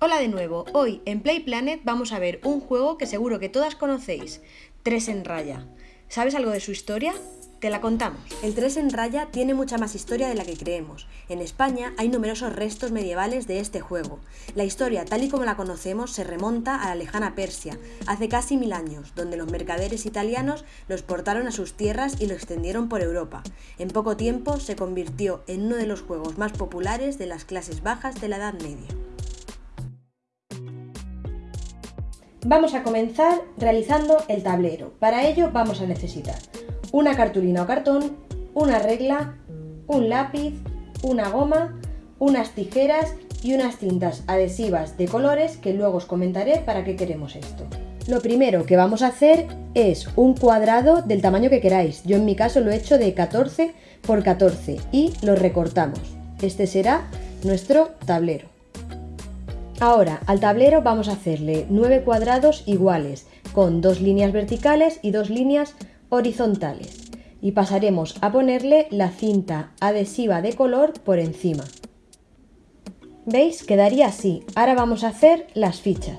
Hola de nuevo, hoy en Play Planet vamos a ver un juego que seguro que todas conocéis, 3 en raya. ¿Sabes algo de su historia? Te la contamos. El 3 en raya tiene mucha más historia de la que creemos. En España hay numerosos restos medievales de este juego. La historia, tal y como la conocemos, se remonta a la lejana Persia, hace casi mil años, donde los mercaderes italianos lo exportaron a sus tierras y lo extendieron por Europa. En poco tiempo se convirtió en uno de los juegos más populares de las clases bajas de la Edad Media. Vamos a comenzar realizando el tablero. Para ello vamos a necesitar una cartulina o cartón, una regla, un lápiz, una goma, unas tijeras y unas cintas adhesivas de colores que luego os comentaré para qué queremos esto. Lo primero que vamos a hacer es un cuadrado del tamaño que queráis. Yo en mi caso lo he hecho de 14 por 14 y lo recortamos. Este será nuestro tablero. Ahora, al tablero vamos a hacerle 9 cuadrados iguales, con dos líneas verticales y dos líneas horizontales. Y pasaremos a ponerle la cinta adhesiva de color por encima. ¿Veis? Quedaría así. Ahora vamos a hacer las fichas.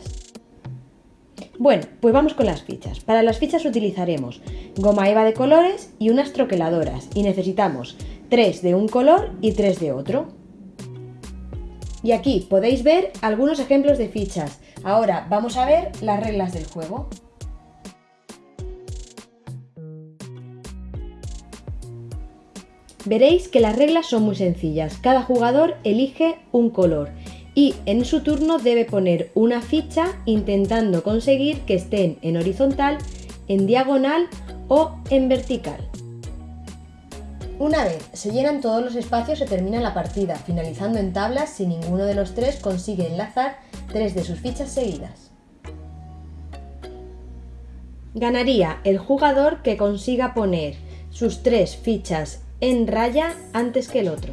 Bueno, pues vamos con las fichas. Para las fichas utilizaremos goma eva de colores y unas troqueladoras. Y necesitamos tres de un color y tres de otro. Y aquí podéis ver algunos ejemplos de fichas. Ahora vamos a ver las reglas del juego. Veréis que las reglas son muy sencillas. Cada jugador elige un color y en su turno debe poner una ficha intentando conseguir que estén en horizontal, en diagonal o en vertical. Una vez se llenan todos los espacios se termina la partida, finalizando en tablas si ninguno de los tres consigue enlazar tres de sus fichas seguidas. Ganaría el jugador que consiga poner sus tres fichas en raya antes que el otro.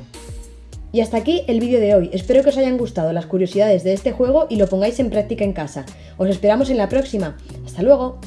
Y hasta aquí el vídeo de hoy, espero que os hayan gustado las curiosidades de este juego y lo pongáis en práctica en casa. Os esperamos en la próxima. ¡Hasta luego!